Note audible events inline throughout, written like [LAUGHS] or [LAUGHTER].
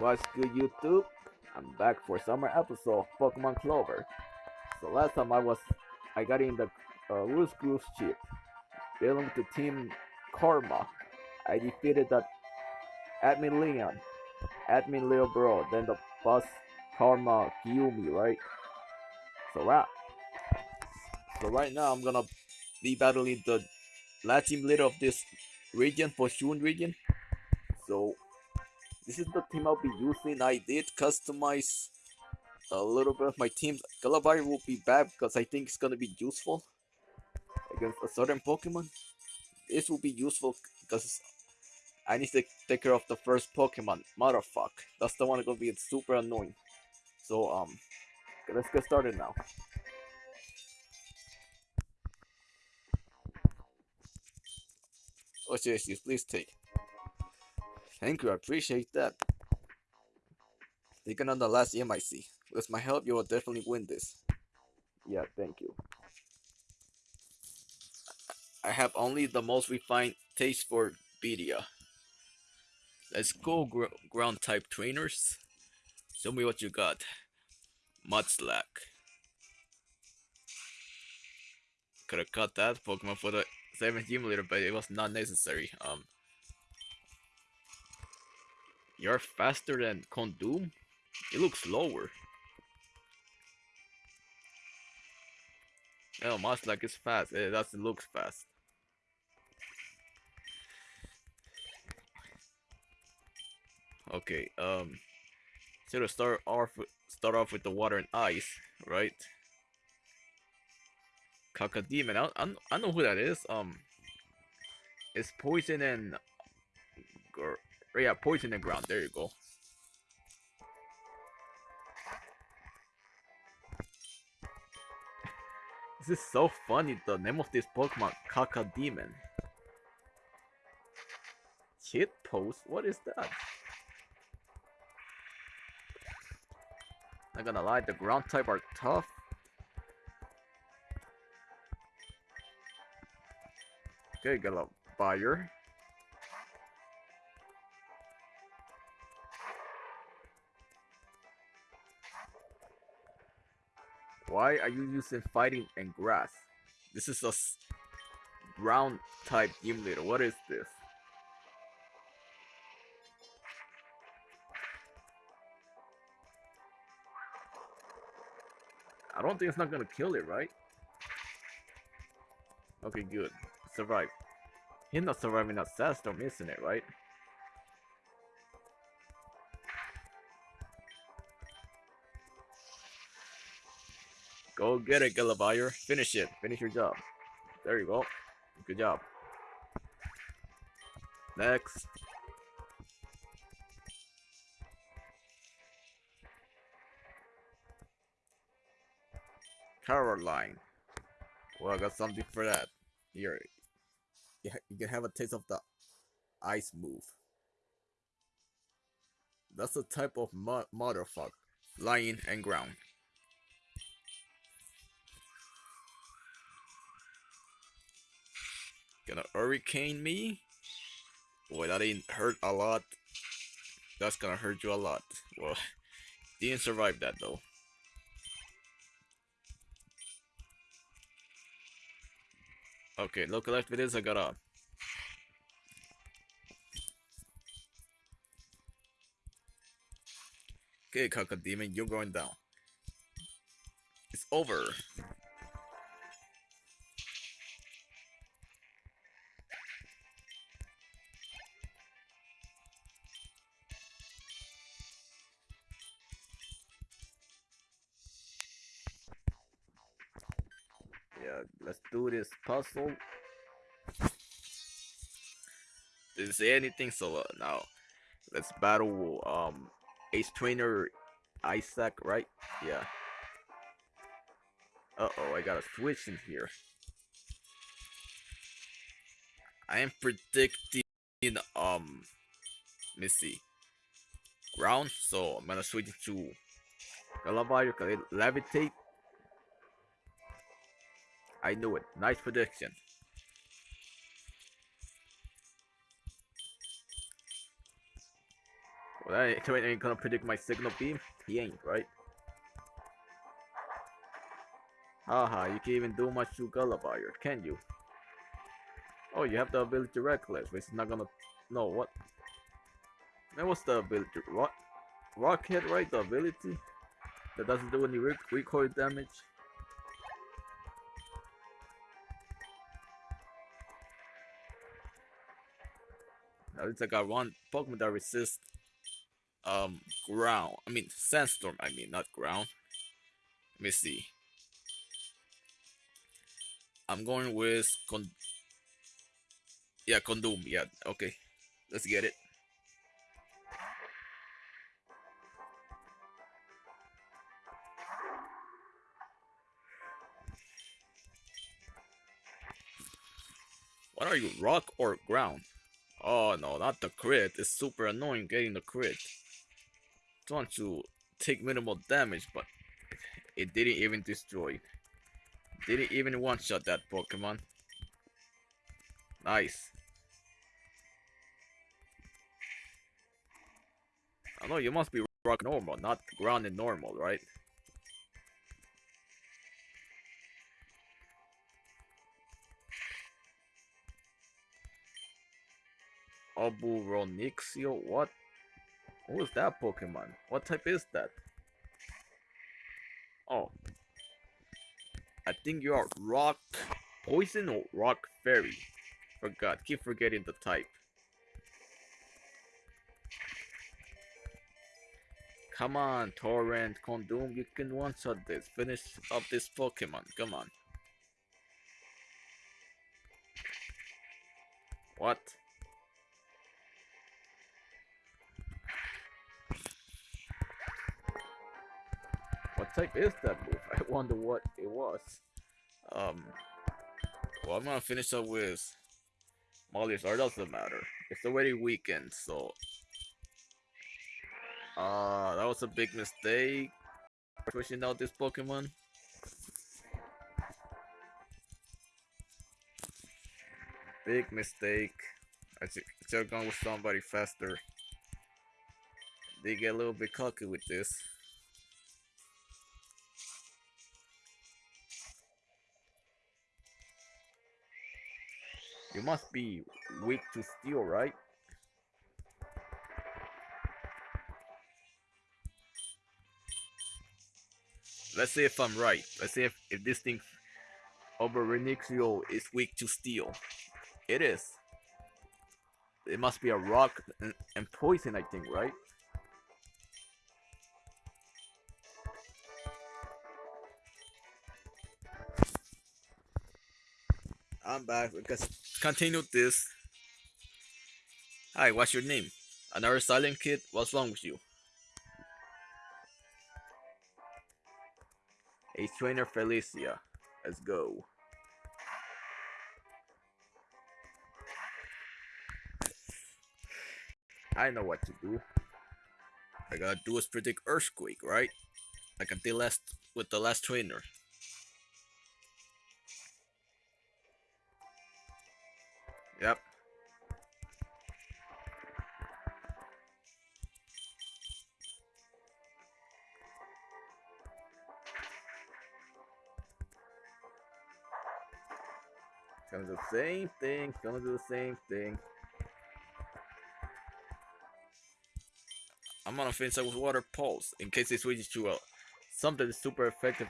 What's good YouTube? I'm back for summer episode of Pokemon Clover. So last time I was, I got in the uh, Loose Goose chip. With the team Karma. I defeated that admin Leon, admin Leo Bro, then the boss Karma Gyumi, right? So right, so right now I'm gonna be battling the last team leader of this region, for Shun region. So this is the team I'll be using. I did customize a little bit of my team. Galabari will be bad because I think it's gonna be useful against a certain Pokemon. This will be useful because I need to take care of the first Pokemon. Motherfuck. That's the one gonna be super annoying. So um let's get started now. Oh yes, please take. Thank you, I appreciate that. Taking on the last MIC. With my help, you will definitely win this. Yeah, thank you. I have only the most refined taste for Bedia. Let's go gr ground type trainers. Show me what you got. Mudslack. Could have cut that Pokemon for the 7th gym leader, but it was not necessary. Um, You're faster than Condom? It looks slower. Oh, Mudslack is fast. It doesn't look fast. Okay, um, so to start off, start off with the water and ice, right? Cacodemon, I, I, I know who that is. Um, it's poison and Oh, yeah, poison the ground. There you go. This is so funny. The name of this Pokemon, Cacodemon. Hit post? What is that? Not gonna lie, the ground type are tough. Okay, got a buyer. Why are you using fighting and grass? This is a ground type gym leader. What is this? I don't think it's not gonna kill it, right? Okay, good. Survive. He's not surviving that sandstorm, isn't it, right? Go get it, Gallivire. Finish it. Finish your job. There you go. Good job. Next. Caroline. Well, I got something for that. Here. You can have a taste of the ice move. That's the type of mo motherfucker. Lying and ground. Gonna hurricane me? Boy, that didn't hurt a lot. That's gonna hurt you a lot. Well, [LAUGHS] didn't survive that though. Okay, look left with this, I got a Okay, Cacodemon, you're going down. It's over. This puzzle. Didn't say anything, so uh, now let's battle um Ace Trainer Isaac, right? Yeah. Uh oh, I got a switch in here. I am predicting um see ground, so I'm gonna switch to Galavario, levitate I knew it. Nice prediction. Well, that ain't gonna predict my signal beam? He ain't, right? Haha, you can't even do much to Gulliver, can you? Oh, you have the ability Reckless, which is not gonna... No, what? Man, what's the ability? Rock, Rockhead, right? The ability? That doesn't do any rec recoil damage? At least I got one Pokemon that resists um ground. I mean sandstorm. I mean not ground. Let me see. I'm going with con. Yeah, Condom. Yeah, okay. Let's get it. What are you, rock or ground? Oh no, not the crit. It's super annoying getting the crit. Trying to take minimal damage, but it didn't even destroy. Didn't even one-shot that Pokemon. Nice. I know you must be rock normal, not ground and normal, right? Aburonixio? What? Who is that Pokemon? What type is that? Oh. I think you are Rock Poison or Rock Fairy. Forgot. Keep forgetting the type. Come on, Torrent, Condom, you can one-shot this. Finish up this Pokemon. Come on. What? Type is that move? [LAUGHS] I wonder what it was. Um, well, I'm gonna finish up with Molly's Art. Doesn't matter. It's already weekend, so. Uh, that was a big mistake. Pushing out this Pokemon. Big mistake. I should have gone with somebody faster. They get a little bit cocky with this. You must be weak to steel, right? Let's see if I'm right. Let's see if, if this thing over Renixio is weak to steel. It is. It must be a rock and, and poison, I think, right? I'm back because continue this. Hi, what's your name? Another silent kid? What's wrong with you? A trainer Felicia. Let's go. I know what to do. I gotta do is predict Earthquake, right? Like I did last with the last trainer. Yep. Gonna do the same thing, gonna do the same thing. I'm gonna finish up with water pulse in case it switches to a something super effective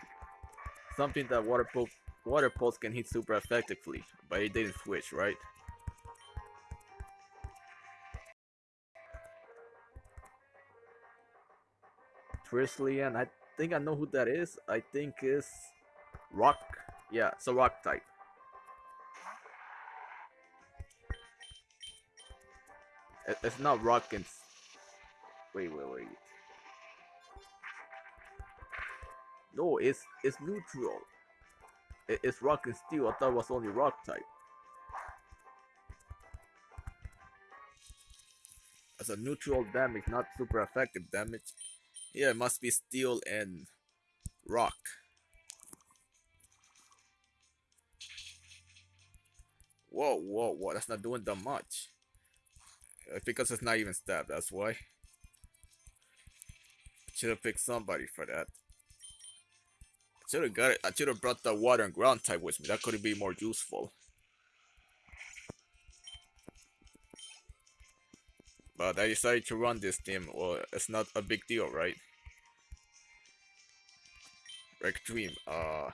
something that water pulse water pulse can hit super effectively, but it didn't switch, right? And I think I know who that is. I think is Rock. Yeah, it's a Rock type. It's not Rock and... Wait, wait, wait. No, it's it's neutral. It's Rock and Steel. I thought it was only Rock type. As a neutral damage, not super effective damage. Yeah, it must be steel and rock. Whoa, whoa, whoa, that's not doing that much. Uh, because it's not even stabbed, that's why. Should have picked somebody for that. Should have got it. I should have brought the water and ground type with me. That could be more useful. But I decided to run this team. Well, it's not a big deal, right? Dream. Uh,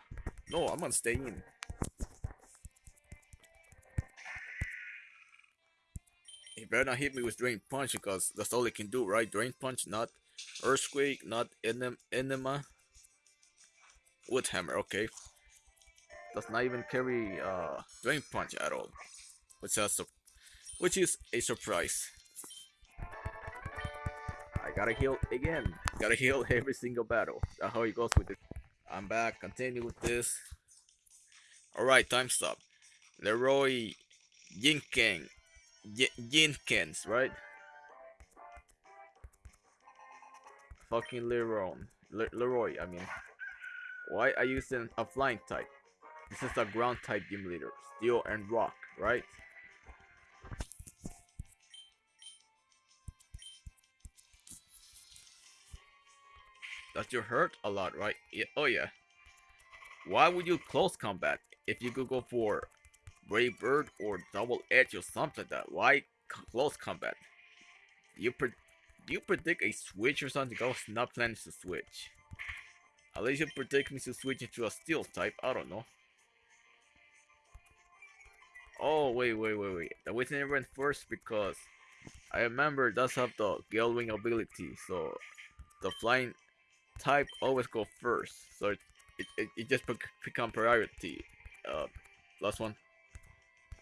no, I'm gonna stay in. He better not hit me with Drain Punch because that's all he can do, right? Drain Punch, not Earthquake, not enem Enema. Wood Hammer, okay. Does not even carry uh, Drain Punch at all. Which a, which is a surprise. I gotta heal again. Gotta heal [LAUGHS] every single battle. That's how it goes with it. I'm back. Continue with this. Alright, time stop. Leroy Yinkeng. Yinkens, right? Fucking Leroy. Le Leroy, I mean. Why are you using a flying type? This is a ground type gym leader. Steel and rock, right? That you hurt a lot, right? Yeah, oh yeah. Why would you close combat if you could go for Brave Bird or Double Edge or something like that? Why close combat? You pre you predict a switch or something? Was not planning to switch. At least you predict me to switch into a steel type. I don't know. Oh wait wait wait wait. The Within went first because I remember does have the Gale Wing ability, so the flying type always go first, so it it, it, just become priority. Uh, last one,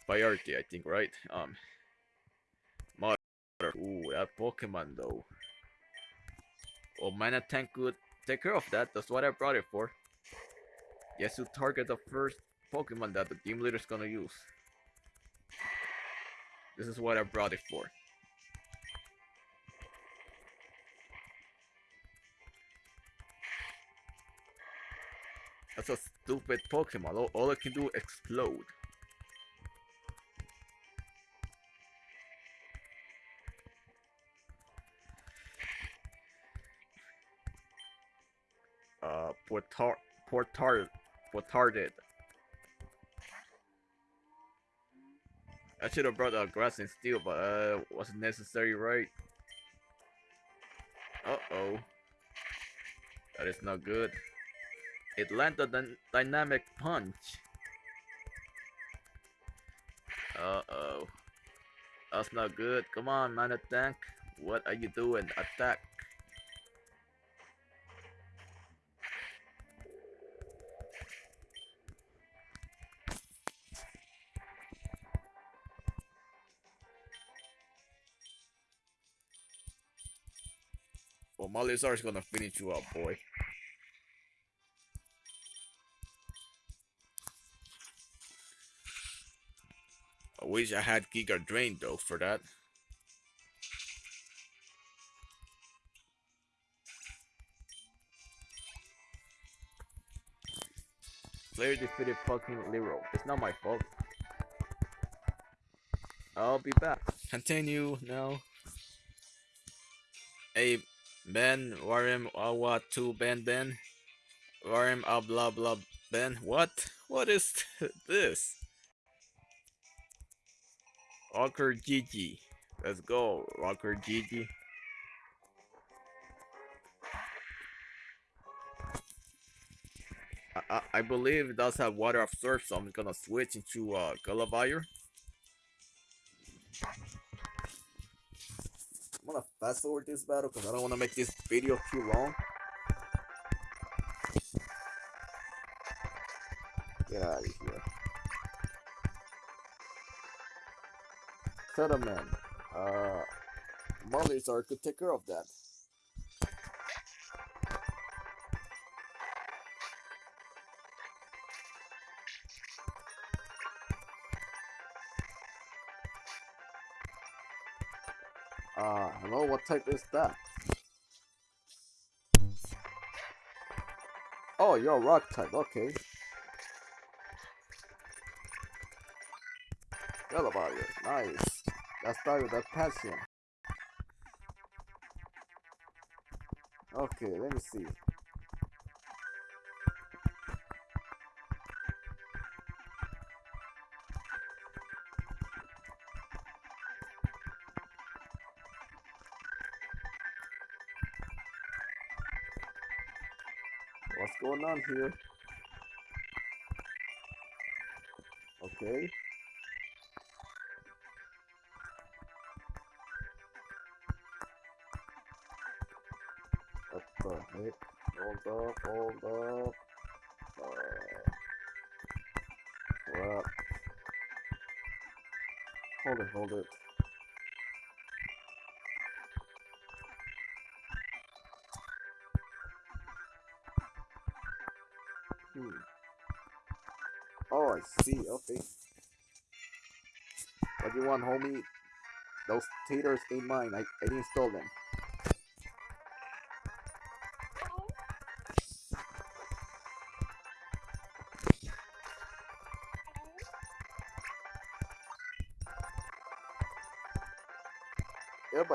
priority, I think, right? Um, Mother. Ooh, that Pokemon though. Oh, Mana Tank could take care of that. That's what I brought it for. Yes, to target the first Pokemon that the team leader is gonna use. This is what I brought it for. That's a stupid Pokemon. All, all it can do is explode. Uh, Portar, Portar, Portarded. I should have brought a grass and steel, but uh, wasn't necessary, right? Uh oh, that is not good. It landed a dynamic punch. Uh-oh. That's not good. Come on, Mana Tank. What are you doing? Attack. Well, Mollyzar's gonna finish you up, boy. Wish I had Giga Drain though for that. Player defeated fucking Lero. It's not my fault. I'll be back. Continue now. Hey, Ben, Warim, Awa, 2, Ben, Ben. Warim, ah, blah, blah, Ben. What? What is [LAUGHS] this? Rocker Gigi. Let's go, Rocker Gigi. I, I, believe it does have water absorb, so I'm gonna switch into uh, Gulliver. I'm gonna fast forward this battle because I don't want to make this video too long. Get out of here. Settlement. Uh, Mollyzar could take care of that. Uh, hello, what type is that? Oh, you're a rock type, okay. Yellow barrier, nice. Let's start with that passion. Okay, let me see. What's going on here? Okay. Up, hold up. Uh, crap. Hold it, hold it. Hmm. Oh, I see. Okay. What do you want, homie? Those taters ain't mine. I, I didn't steal them.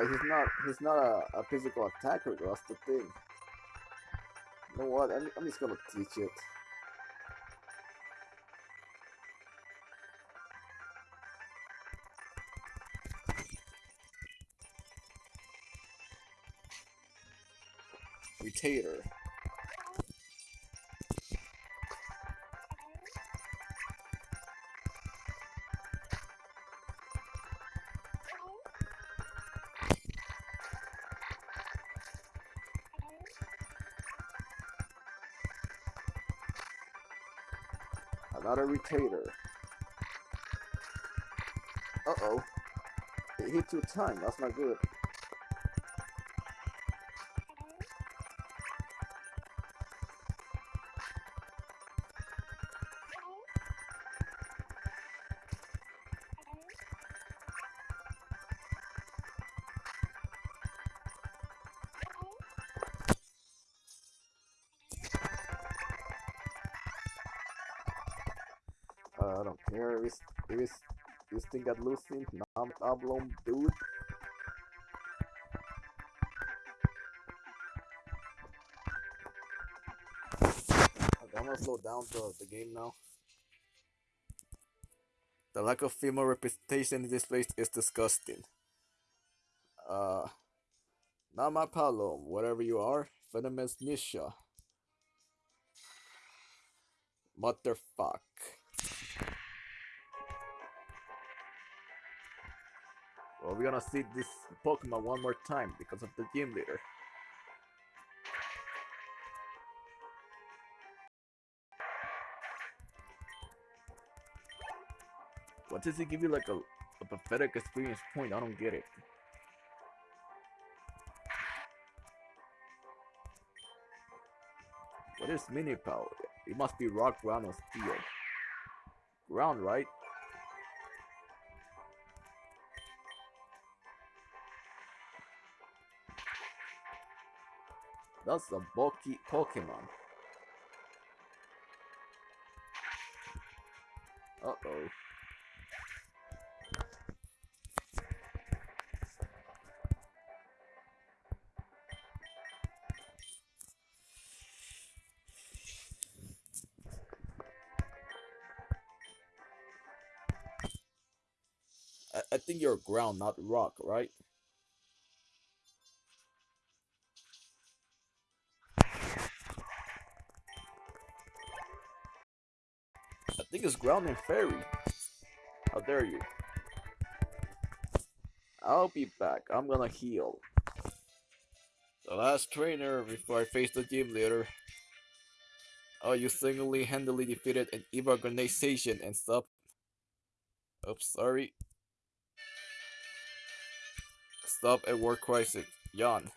But he's not he's not a, a physical attacker. That's the thing. You know what? I'm, I'm just gonna teach it. Retainer. Another retainer. Uh-oh. It hit two times. That's not good. This got loosened. No problem, dude. I'm gonna slow down the, the game now. The lack of female representation in this place is disgusting. Uh, not my problem, whatever you are, venomous Nisha. Motherfuck. Well, we're gonna see this Pokemon one more time because of the gym leader. What does it give you like a, a pathetic experience point? I don't get it. What is mini power? It must be rock, ground, or steel. Ground, right? That's a bulky Pokemon. Uh-oh. I, I think you're ground, not rock, right? I think it's ground and fairy. How dare you? I'll be back. I'm gonna heal. The last trainer before I face the gym leader. Oh, you single-handedly defeated an evil organization and stop. Oops, sorry. Stop at war crisis. Yawn.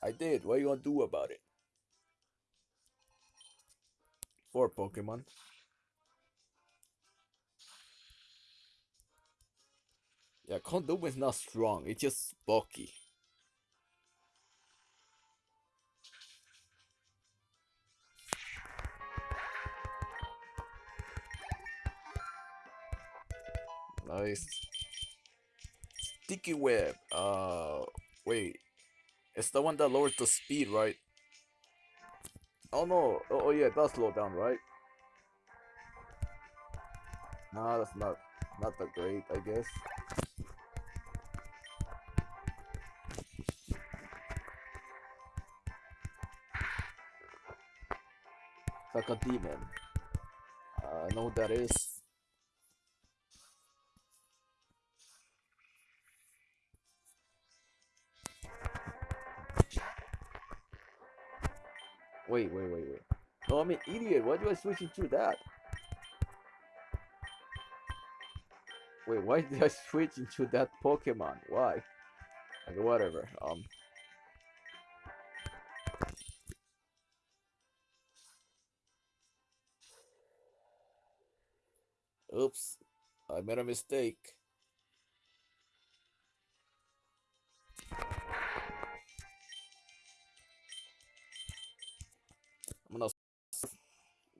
I did. What are you gonna do about it? Four Pokemon. Yeah, Condom is not strong, it's just bulky. Nice. Sticky web. Uh, wait. It's the one that lowers the speed, right? Oh no, oh, oh yeah, it does slow down, right? Nah, that's not not that great, I guess. Like a demon. Uh, I know that is. Wait, wait, wait, wait. No, I'm an idiot. Why do I switch into that? Wait, why did I [LAUGHS] switch into that Pokemon? Why? Okay, whatever. Um. Oops, I made a mistake. I'm gonna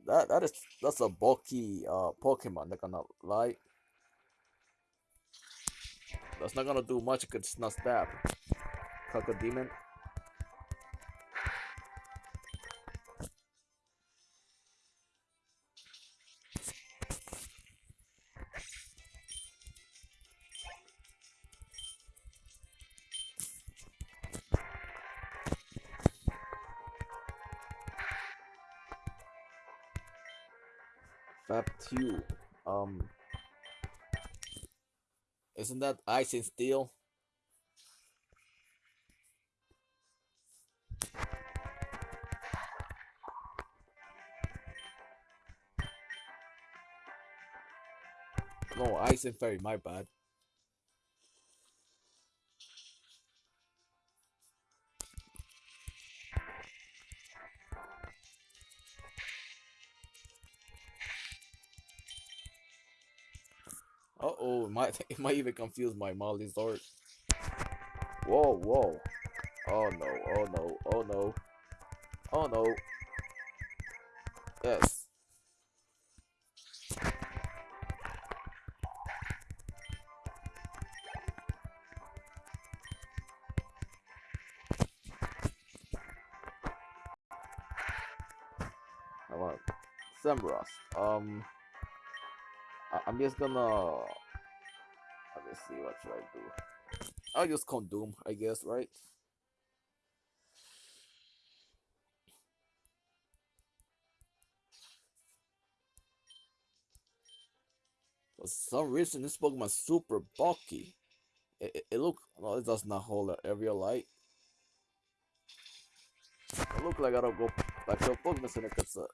that that is that's a bulky uh Pokemon. Not gonna lie. That's not gonna do much because it's not stab. Isn't that ice and steel? No, ice and fairy, my bad. Might [LAUGHS] it might even confuse my Molly's art. Whoa, whoa. Oh no, oh no, oh no. Oh no. Yes. I want Sembros. Um I I'm just gonna should I do. I'll just Condoom, I guess, right? For some reason, this Pokemon's super bulky. It, it, it look well, it does not hold a area light. It look like I don't go back to Pokemon Center because uh,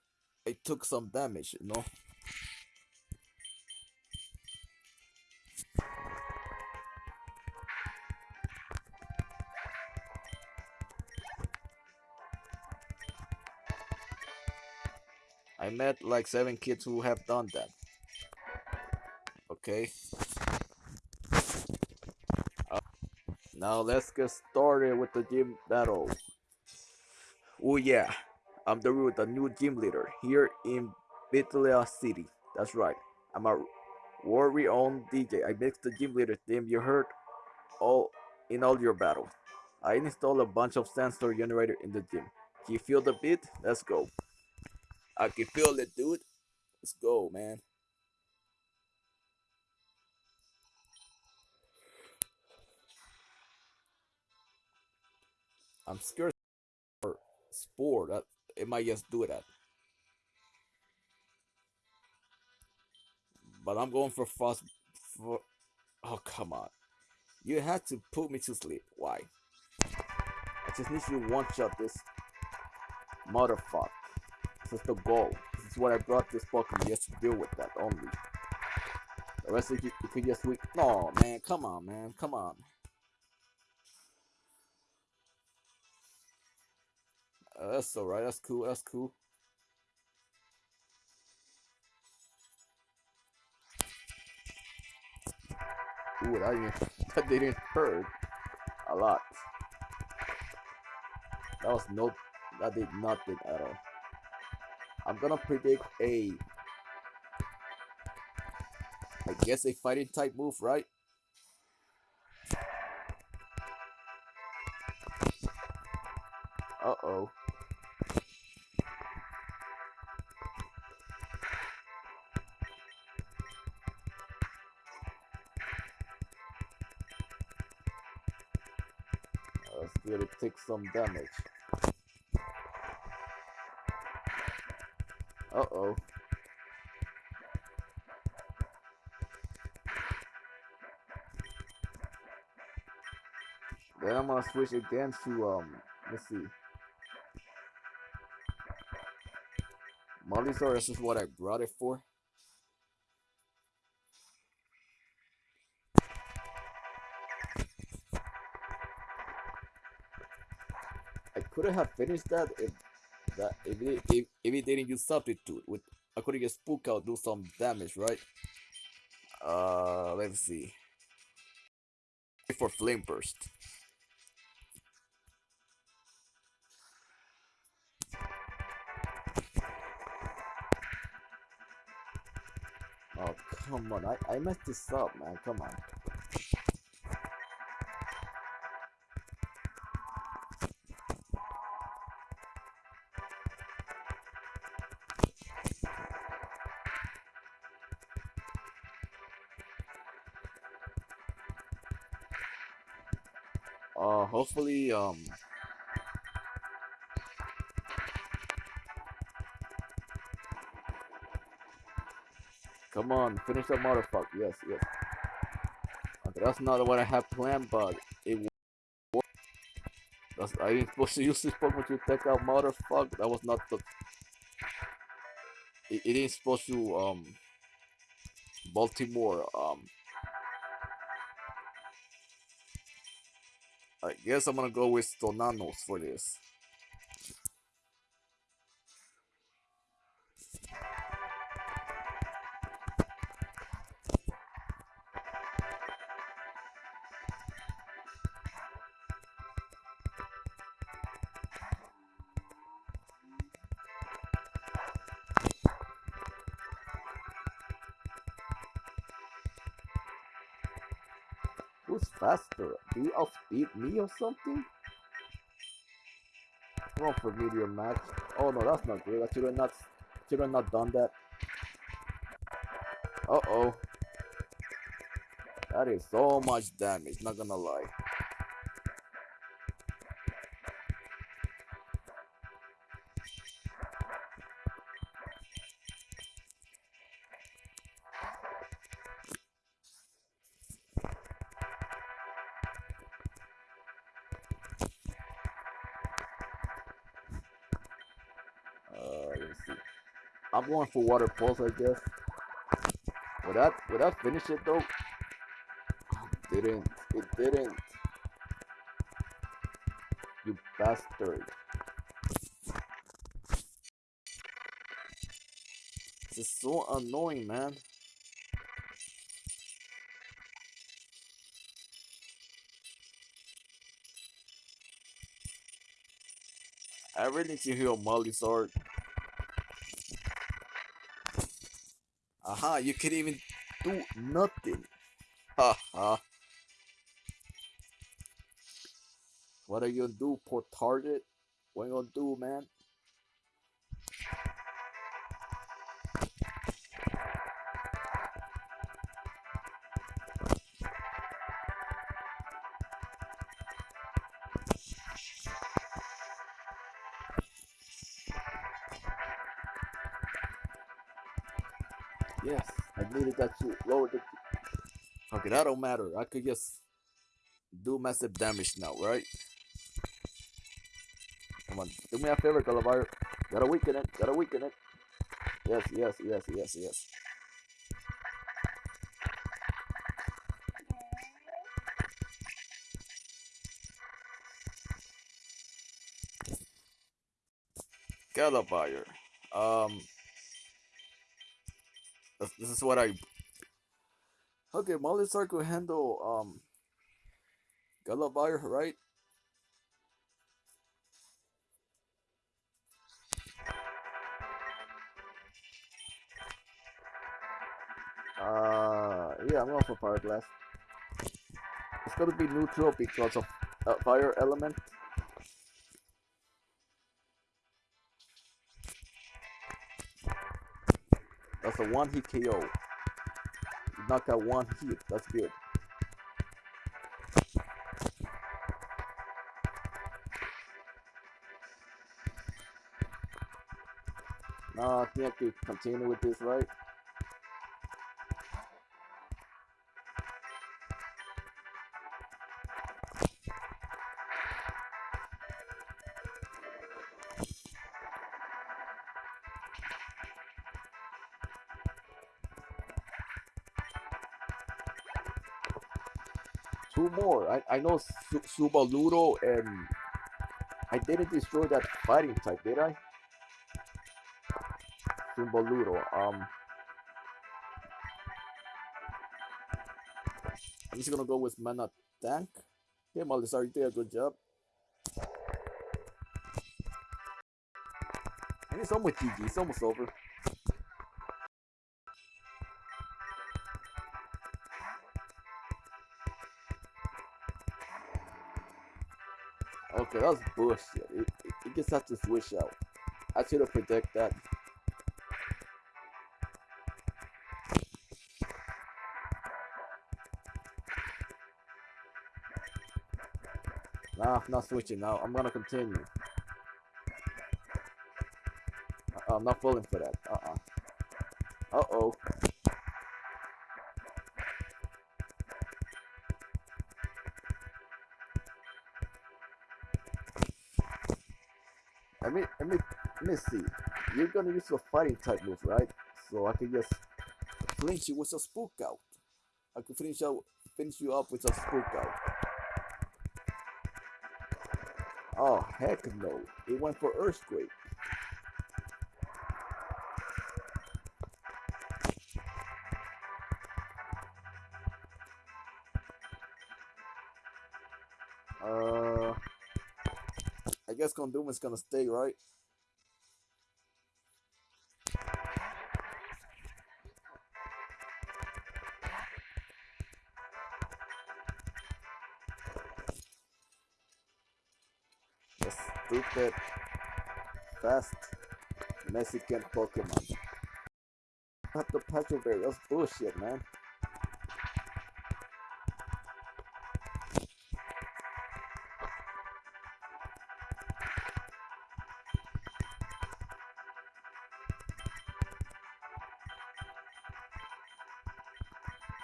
it took some damage, you know. Met like seven kids who have done that. Okay. Uh, now let's get started with the gym battle. Oh yeah, I'm the the new gym leader here in Bitalia City. That's right. I'm a worry on DJ. I mix the gym leader theme you heard all in all your battles. I installed a bunch of sensor generator in the gym. Can you feel the beat? Let's go. I can feel it, dude. Let's go, man. I'm scared for sport. it might just do that. But I'm going for fast for oh come on. You had to put me to sleep. Why? I just need you to one shot this motherfucker. This is the goal. This is what I brought this Pokemon just to deal with that only. The rest of you, you could just weak. No, man, come on, man, come on. Uh, that's alright. That's cool. That's cool. Ooh, that didn't, [LAUGHS] that didn't hurt a lot. That was no, that did nothing at all. I'm gonna predict a, I guess a fighting type move, right? Uh-oh. Let's it take some damage. Uh-oh. Then I'm gonna switch again to um let's see. Mollysaurus is what I brought it for. I could have finished that if that if it, didn't use substitute with have just spook out do some damage right? Uh let's see. For flame burst. Oh come on. I, I messed this up man. Come on um, come on, finish that motherfucker. Yes, yes. Okay, that's not what I have planned, but it worked. That's, I ain't supposed to use this Pokemon to take out motherfucker. That was not the. It, it ain't supposed to, um, Baltimore, um, I guess I'm gonna go with Stonanos for this. Faster? Do you outspeed me or something? Wrong for medium match. Oh no, that's not good. I should have not should have not done that. Uh oh. That is so much damage, not gonna lie. I'm going for water pulse, I guess. Would that would that finish it though? It didn't. It didn't. You bastard. This is so annoying, man. I really need to heal Molly's art. Aha, you can even do nothing. Haha. what are you gonna do, poor target? What are you gonna do, man? Yes, I needed that to lower the. Okay, that don't matter. I could just do massive damage now, right? Come on, do me a favor, Calabar. Gotta weaken it. Gotta weaken it. Yes, yes, yes, yes, yes. Calabar. Um. This, this is what I. Okay, Mollisar could handle um. Galabar, right? Uh, yeah, I'm going for Fire Blast. It's gonna be neutral because of uh, fire element. That's a one hit KO. You knock out one hit. That's good. Now I think I could continue with this, right? I, know Su Subaludo and I didn't destroy that fighting type, did I? Subaludo. Um, I'm just gonna go with Mana Tank. Okay, Malisar, you did a good job. And it's almost GG. It's almost over. That was bullshit. It, it, it just has to switch out. I should have predicted that. Nah, I'm not switching now. I'm gonna continue. Uh, I'm not falling for that. Uh-uh. Uh-oh. See. You're gonna use a fighting type move, right? So I can just finish you with a spook out. I can finish out, finish you up with a spook out. Oh heck no! It went for earthquake. Uh, I guess Condom is gonna stay, right? Stupid, fast Mexican Pokemon. Not the Petrol Berry, that's bullshit, man.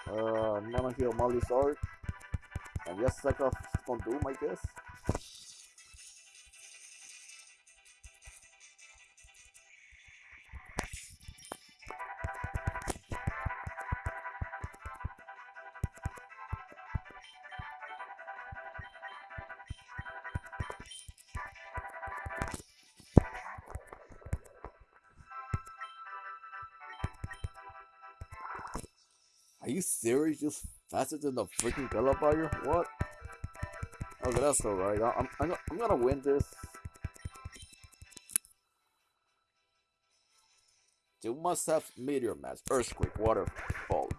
Uh, I'm gonna heal Molly's And yes, like a Condom, I guess. Serious? Just faster than the freaking Gallifire? What? Okay, that's alright. I'm, I'm, I'm gonna win this. You must have meteor mash, earthquake, waterfall.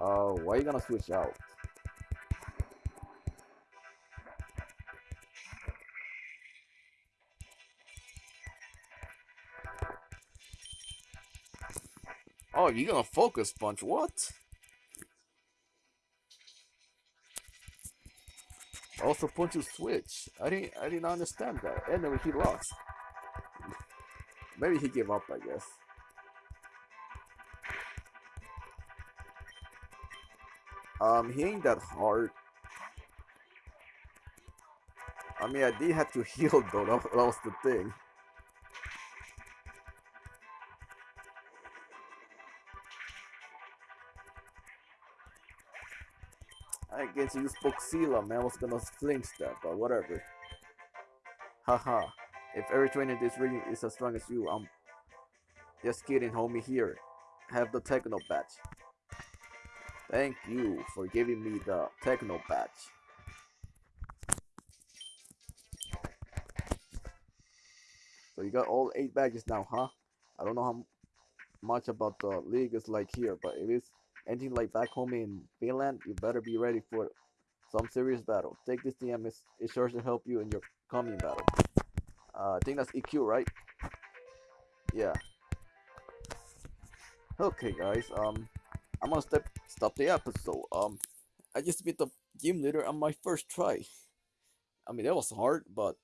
Oh, why are you gonna switch out? Oh, you're gonna focus punch? What? Also punch to switch. I didn't I didn't understand that. Anyway, he lost. Maybe he gave up, I guess. Um, he ain't that hard. I mean, I did have to [LAUGHS] heal though, that was the thing. Guess you Spoxila, man. I was gonna flinch that, but whatever. Haha. if every trainer in this region is as strong as you, I'm just kidding, homie. Here, have the Techno badge. Thank you for giving me the Techno badge. So you got all eight badges now, huh? I don't know how much about the league is like here, but it is anything like back home in Finland, you better be ready for some serious battle. Take this TM, it's, it's sure to help you in your coming battle. Uh, I think that's EQ, right? Yeah. Okay, guys. Um, I'm gonna step stop the episode. Um, I just beat the game leader on my first try. I mean, that was hard, but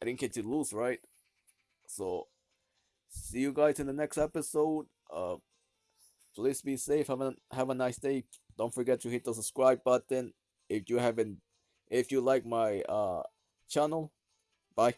I didn't get to lose, right? So, see you guys in the next episode. Uh, please be safe. Have a have a nice day. Don't forget to hit the subscribe button if you haven't. If you like my uh channel, bye.